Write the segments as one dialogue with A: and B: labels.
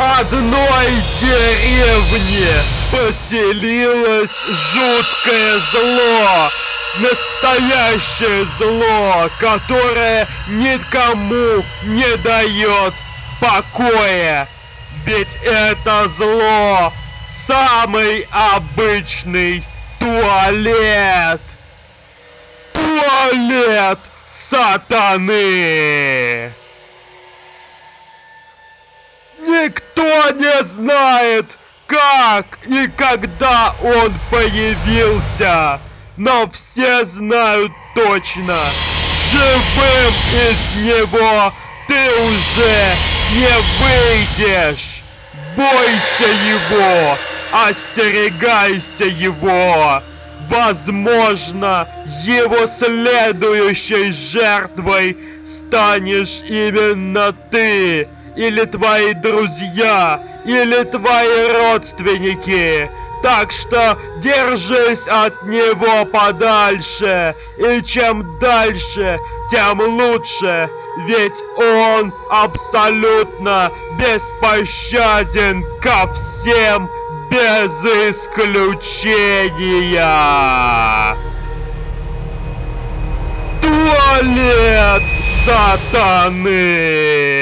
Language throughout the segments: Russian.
A: одной деревне поселилось жуткое зло. Настоящее зло, которое никому не дает покоя. Ведь это зло самый обычный туалет. Туалет сатаны. Никто не знает, как и когда он появился. Но все знают точно, живым из него ты уже не выйдешь. Бойся его, остерегайся его. Возможно, его следующей жертвой станешь именно ты или твои друзья, или твои родственники. Так что держись от него подальше, и чем дальше, тем лучше, ведь он абсолютно беспощаден ко всем без исключения. Туалет сатаны!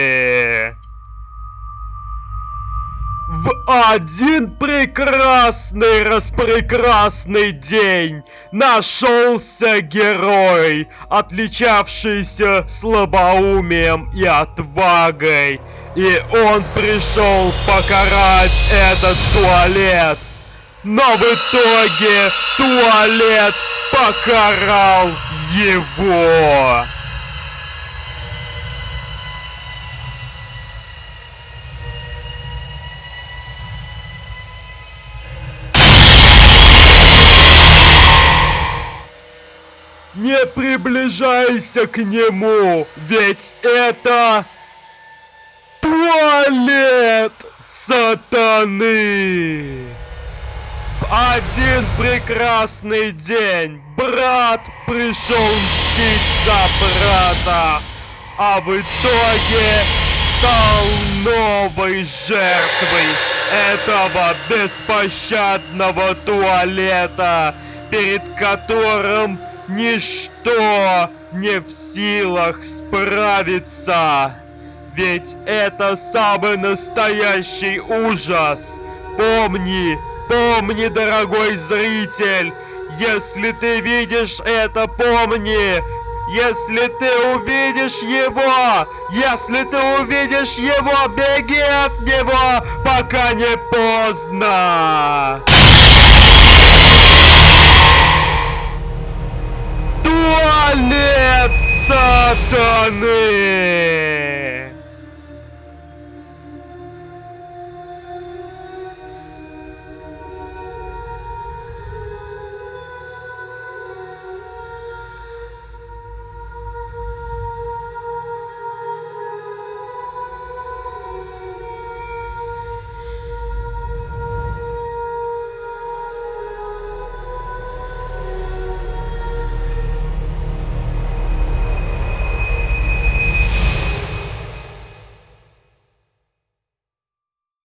A: В один прекрасный распрекрасный день нашелся герой, отличавшийся слабоумием и отвагой. И он пришел покарать этот туалет. Но в итоге туалет покарал его. Не приближайся к нему, ведь это туалет сатаны. Один прекрасный день брат пришел мстить за брата, а в итоге стал новой жертвой этого беспощадного туалета, перед которым Ничто не в силах справиться. Ведь это самый настоящий ужас. Помни, помни, дорогой зритель, если ты видишь это, помни, если ты увидишь его, если ты увидишь его, беги от него, пока не поздно. Туалет сатаны!